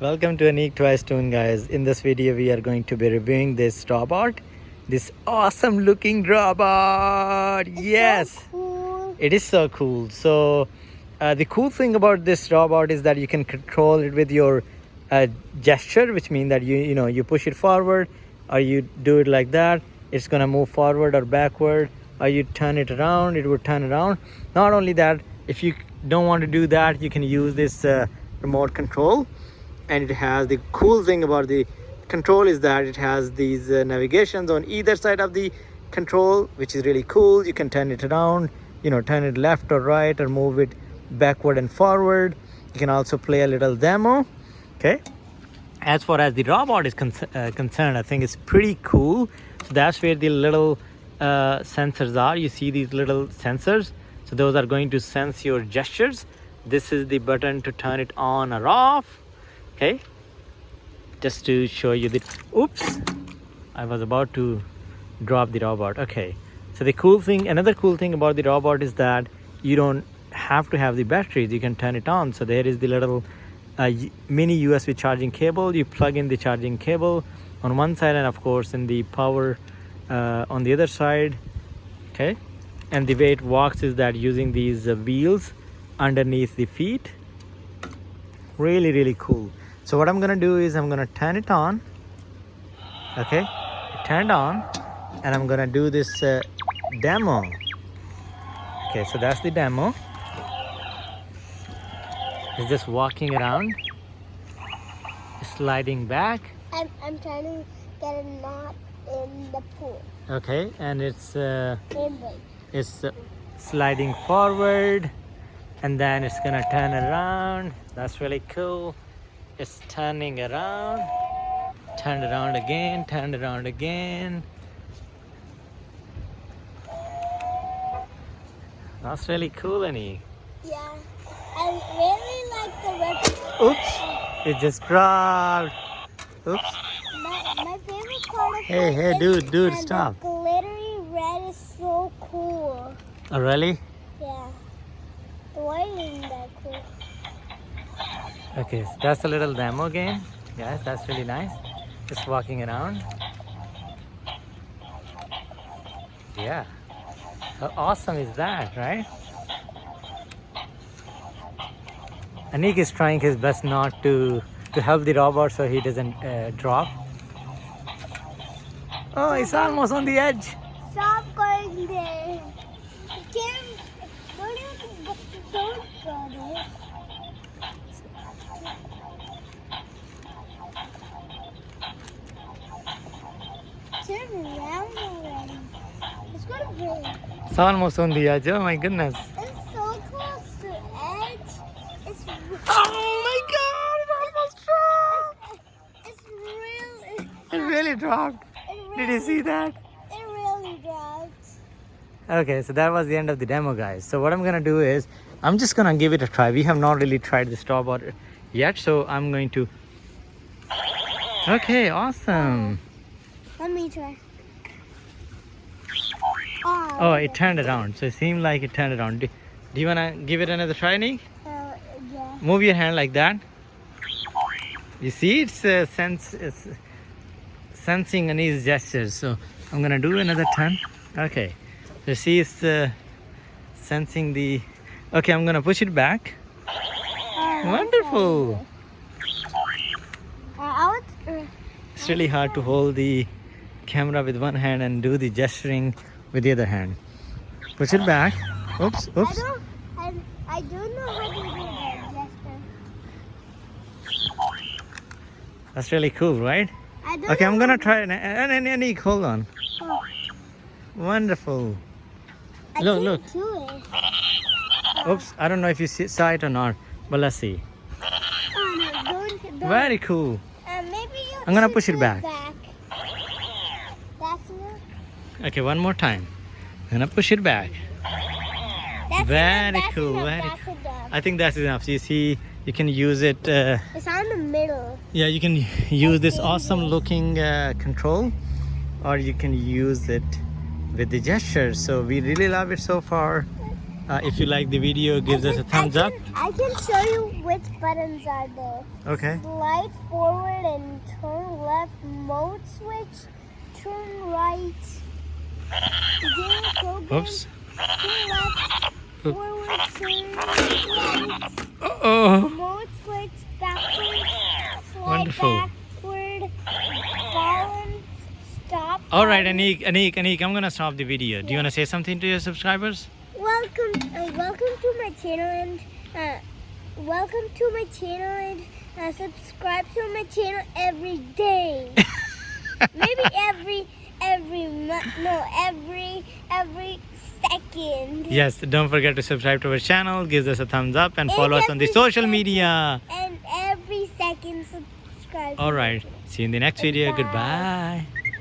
Welcome to Unique Toys Toon guys. In this video we are going to be reviewing this robot. This awesome looking robot. yes. So cool. It is so cool. So uh, the cool thing about this robot is that you can control it with your uh, gesture which means that you you know you push it forward or you do it like that it's gonna move forward or backward or you turn it around it would turn around not only that if you don't want to do that you can use this uh, remote control and it has the cool thing about the control is that it has these uh, navigations on either side of the control which is really cool. You can turn it around you know turn it left or right or move it backward and forward. You can also play a little demo okay? As far as the robot is con uh, concerned i think it's pretty cool. So that's where the little uh, sensors are. You see these little sensors? So those are going to sense your gestures. This is the button to turn it on or off okay. Just to show you the oops i was about to drop the robot. Okay. So the cool thing another cool thing about the robot is that you don't have to have the batteries. You can turn it on. So there is the little uh, mini usb charging cable. You plug in the charging cable on one side and of course in the power uh, on the other side. Okay. And the way it walks is that using these uh, wheels underneath the feet. Really really cool so what i'm gonna do is i'm gonna turn it on okay? Turned on and i'm gonna do this uh, demo. Okay so that's the demo. It's just walking around sliding back. I'm, I'm trying to get a knot in the pool. okay and it's uh, it's uh, sliding forward and then it's gonna turn around. That's really cool it's turning around turn around again turn around again that's really cool Annie. Yeah. I really like the red. oops it just dropped oops My, my favorite part of Hey, hey, dude, dude, stop. The glittery red is so cool. oh really Yeah. Why isn't that cool? Okay, so that's a little demo game. Yes, that's really nice. Just walking around. Yeah. How awesome is that, right? Anik is trying his best not to to help the robot so he doesn't uh, drop. Oh, it's almost on the edge. Stop going there. Kim, don't you go, don't go there. Turn around already. It's gonna break. It's almost on the edge. Oh my goodness. It's so close to edge. It's Oh my god, it almost dropped. it's really It really dropped. it Did you see that? it really dropped. Okay, so that was the end of the demo, guys. So what I'm gonna do is, I'm just gonna give it a try. We have not really tried this robot yet, so I'm going to. Okay, awesome. Let me try. Oh, it turned around. So it seemed like it turned around. Do, do you wanna give it another try, Nick? Uh, yeah. Move your hand like that. You see, it's uh, sense, it's sensing Annie's gestures. So I'm gonna do another turn. Okay. So see, it's uh, sensing the. Okay, I'm gonna push it back. Oh, Wonderful. Uh, I would, uh, It's really hard to hold the camera with one hand and do the gesturing with the other hand. Push it back. Oops, oops. I don't, I, I don't know how to do that gesture. That's really cool, right? I don't Okay, I'm gonna try it. And, Nick, hold on. Oh, Wonderful. I Look, look. do it. Oops, I don't know if you see, saw it or not, but let's see. Oh, no, don't, don't. Very cool. Uh, maybe you I'm gonna push it do back. That's enough. Okay, one more time. I'm gonna push it back. That's Very enough. Cool, Enough. very enough. I think that's enough. So you see, you can use it. Uh, It's on the middle. yeah, you can use this awesome looking uh, control, or you can use it with the gestures. So we really love it so far. Uh, if you like the video, gives I us a thumbs I up. I can show you which buttons are there. Okay. Slide forward and turn left. Mode switch. Turn right. Game program. Oops. Turn left. Oop. Forward. Turn right. Oh. Mode switch backwards. Slide Wonderful. backward. Fallen. Stop. All right. Anik, Anik, Anik, I'm gonna stop the video. Do you wanna say something to your subscribers? Welcome, uh, welcome to my channel and uh, welcome to my channel and uh, subscribe to my channel every day. Maybe every every month. No, every every second. Yes, don't forget to subscribe to our channel, give us a thumbs up, and And follow us on the social second. media. And every second subscribe. All right, see you in the next video. Goodbye. Goodbye.